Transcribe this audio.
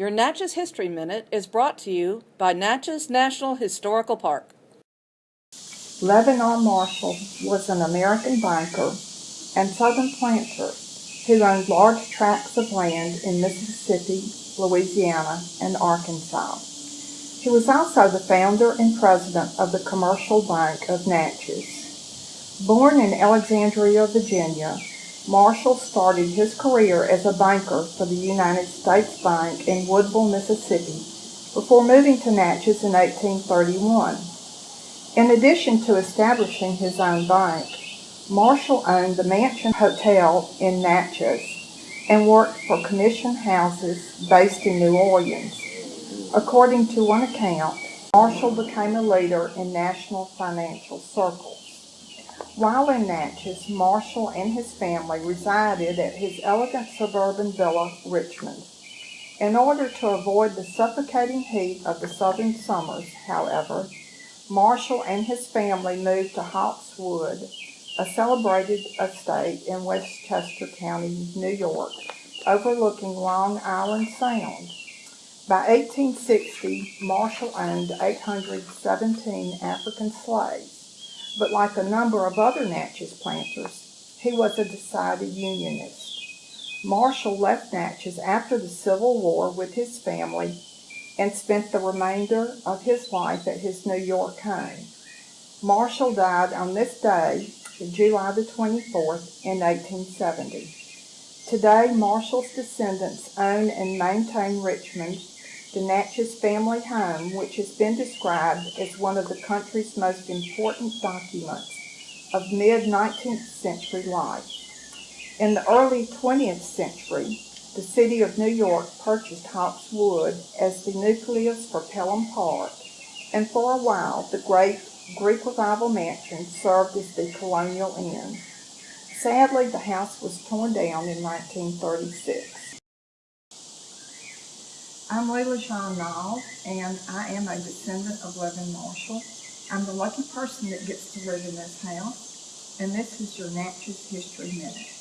Your Natchez History Minute is brought to you by Natchez National Historical Park. R. Marshall was an American banker and southern planter who owned large tracts of land in Mississippi, Louisiana, and Arkansas. He was also the founder and president of the Commercial Bank of Natchez. Born in Alexandria, Virginia, Marshall started his career as a banker for the United States Bank in Woodville, Mississippi, before moving to Natchez in 1831. In addition to establishing his own bank, Marshall owned the Mansion Hotel in Natchez and worked for commission houses based in New Orleans. According to one account, Marshall became a leader in national financial circles. While in Natchez, Marshall and his family resided at his elegant suburban villa, Richmond. In order to avoid the suffocating heat of the southern summers, however, Marshall and his family moved to Hawks Wood, a celebrated estate in Westchester County, New York, overlooking Long Island Sound. By 1860, Marshall owned 817 African slaves but like a number of other Natchez planters, he was a decided Unionist. Marshall left Natchez after the Civil War with his family and spent the remainder of his life at his New York home. Marshall died on this day, July the 24th, in 1870. Today, Marshall's descendants own and maintain Richmond the Natchez family home, which has been described as one of the country's most important documents of mid-19th century life. In the early 20th century, the city of New York purchased Hawks Wood as the nucleus for Pelham Park, and for a while the great Greek Revival Mansion served as the colonial inn. Sadly, the house was torn down in 1936. I'm Layla Jean Nall, and I am a descendant of Levin Marshall. I'm the lucky person that gets to live in this house, and this is your Natchez History Minute.